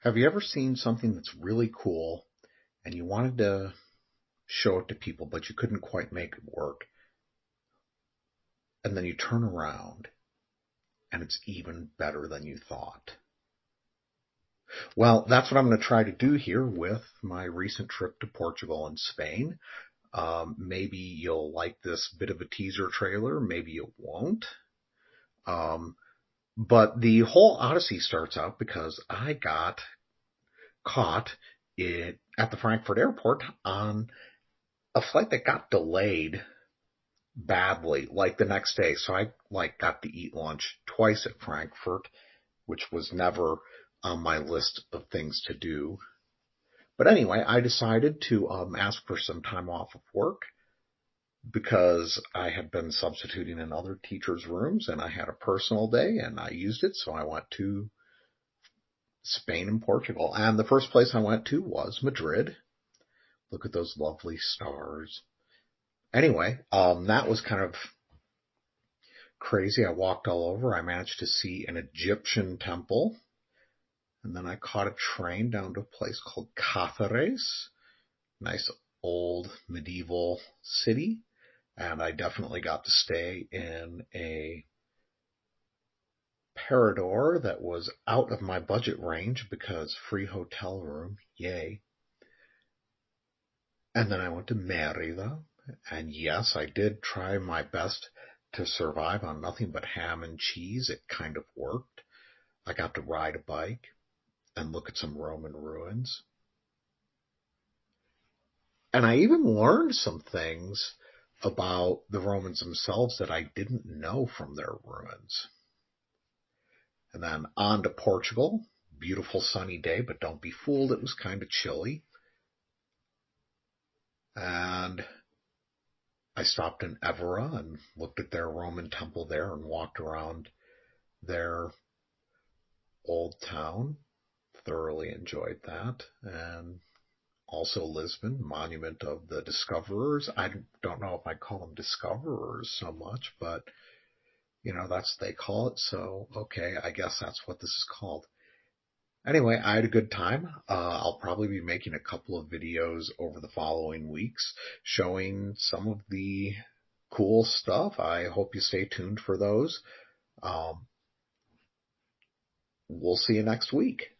Have you ever seen something that's really cool and you wanted to show it to people, but you couldn't quite make it work? And then you turn around and it's even better than you thought. Well, that's what I'm going to try to do here with my recent trip to Portugal and Spain. Um, maybe you'll like this bit of a teaser trailer, maybe you won't. Um, but the whole Odyssey starts out because I got caught it at the Frankfurt airport on a flight that got delayed badly, like the next day. So I like got to eat lunch twice at Frankfurt, which was never on my list of things to do. But anyway, I decided to um, ask for some time off of work because I had been substituting in other teachers' rooms and I had a personal day and I used it. So I went to Spain and Portugal. And the first place I went to was Madrid. Look at those lovely stars. Anyway, um, that was kind of crazy. I walked all over. I managed to see an Egyptian temple. And then I caught a train down to a place called Cáceres. Nice old medieval city and I definitely got to stay in a Parador that was out of my budget range because free hotel room, yay. And then I went to Merida, and yes, I did try my best to survive on nothing but ham and cheese. It kind of worked. I got to ride a bike and look at some Roman ruins. And I even learned some things about the Romans themselves that I didn't know from their ruins. And then on to Portugal. Beautiful sunny day, but don't be fooled, it was kind of chilly. And I stopped in Evora and looked at their Roman temple there and walked around their old town. Thoroughly enjoyed that. And also Lisbon, monument of the discoverers. I don't know if I call them discoverers so much, but you know, that's what they call it. So, okay, I guess that's what this is called. Anyway, I had a good time. Uh, I'll probably be making a couple of videos over the following weeks showing some of the cool stuff. I hope you stay tuned for those. Um, we'll see you next week.